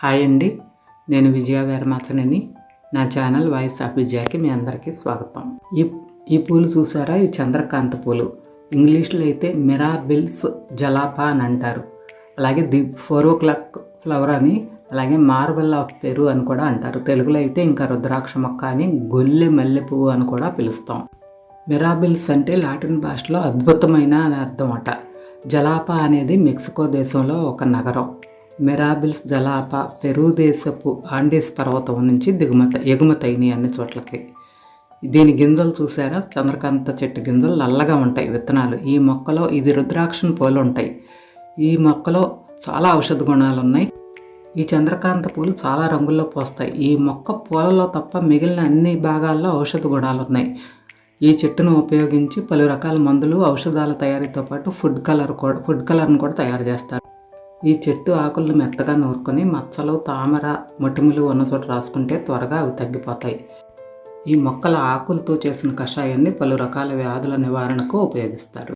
Hi అండి. నేను విజయ వేరమాచనని. నా ఛానల్ వాయిస్ ఆఫ్ విజయాకి మీ అందరికీ స్వాగతం. ఈ ఈ పూలు చూసారా? ఈ చంద్రకాంత పూలు. ఇంగ్లీష్లో అయితే మిరాబిల్స్ జలాపా అని అంటారు. అలాగే the four o'clock flower అని అలాగే మార్బల్ ఆఫ్ పెరు అని కూడా అంటారు. తెలుగులో అయితే ఇంకా రుద్రాక్ష మొక్క అని గొల్లె మల్లె పువ్వు అని కూడా పిలుస్తాం. మిరాబిల్స్ అంటే లాటిన్ భాషలో అద్భుతమైన అని అర్థం అట. జలాపా అనేది మెక్సికో దేశంలో ఒక నగరం. మిరాబిల్స్ జలాప పెరూ దేశపు ఆండీస్ పర్వతం నుంచి దిగుమతి ఎగుమతయినాయి అన్ని చోట్లకి. దీని గింజలు చూసారా? చంద్రకాంత చెట్టు గింజలు నల్లగా ఉంటాయి విత్తనాలు. ఈ మొక్కలో ఇది రుద్రాక్షను పూలు ఉంటాయి. ఈ మొక్కలో చాలా ఔషధ గుణాలు ఉన్నాయి. ఈ చంద్రకాంత పూలు చాలా రంగుల్లో పోస్తాయి. ఈ మొక్క పూలలో తప్ప మిగిలిన అన్ని భాగాల్లో ఔషధ గుణాలు ఉన్నాయి. ఈ చెట్టును ఉపయోగించి పలు రకాల మందులు ఔషధాల తయారీతో పాటు ఫుడ్ కలర్ కూడా ఫుడ్ కలర్ను కూడా తయారు చేస్తారు. ఈ చెట్టు ఆకులను మెత్తగా నూరుకొని మచ్చలు తామర మొటిములు ఉన్న చోట రాసుకుంటే త్వరగా అవి తగ్గిపోతాయి. ఈ మొక్కల ఆకులతో చేసిన కషాయాన్ని పలు రకాల వ్యాధుల నివారణకు ఉపయోగిస్తారు.